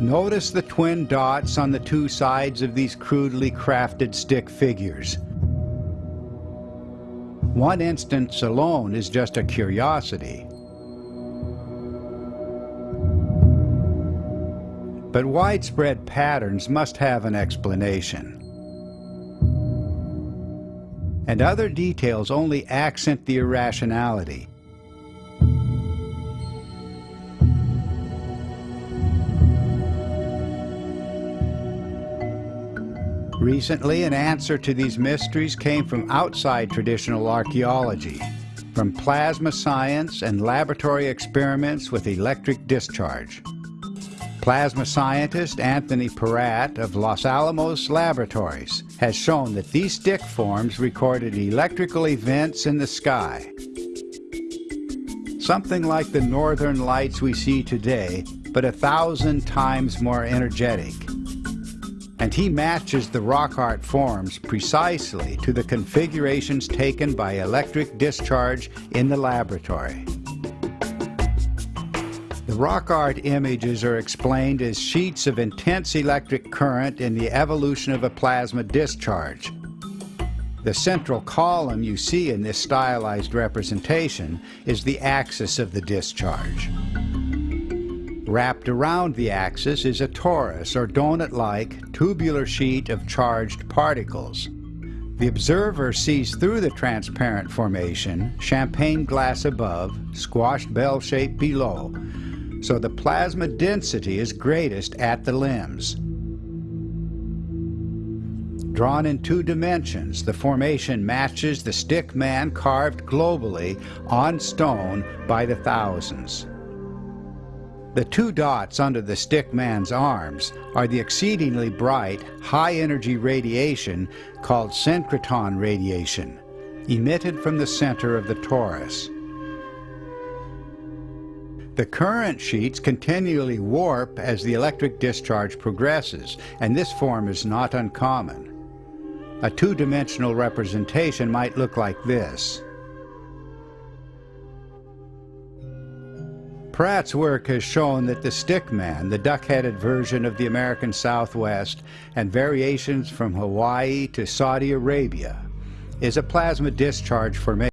Notice the twin dots on the two sides of these crudely crafted stick figures. One instance alone is just a curiosity. But widespread patterns must have an explanation. And other details only accent the irrationality. Recently, an answer to these mysteries came from outside traditional archaeology, from plasma science and laboratory experiments with electric discharge. Plasma scientist Anthony Peratt of Los Alamos Laboratories has shown that these stick forms recorded electrical events in the sky. Something like the northern lights we see today, but a thousand times more energetic and he matches the rock art forms precisely to the configurations taken by electric discharge in the laboratory. The rock art images are explained as sheets of intense electric current in the evolution of a plasma discharge. The central column you see in this stylized representation is the axis of the discharge. Wrapped around the axis is a torus or donut-like tubular sheet of charged particles. The observer sees through the transparent formation, champagne glass above, squashed bell shape below, so the plasma density is greatest at the limbs. Drawn in two dimensions, the formation matches the stick man carved globally on stone by the thousands. The two dots under the stick man's arms are the exceedingly bright, high-energy radiation called synchrotron radiation, emitted from the center of the torus. The current sheets continually warp as the electric discharge progresses, and this form is not uncommon. A two-dimensional representation might look like this. Peratt's work has shown that the stickman, the duck-headed version of the American Southwest, and variations from Hawaii to Saudi Arabia, is a plasma discharge formation.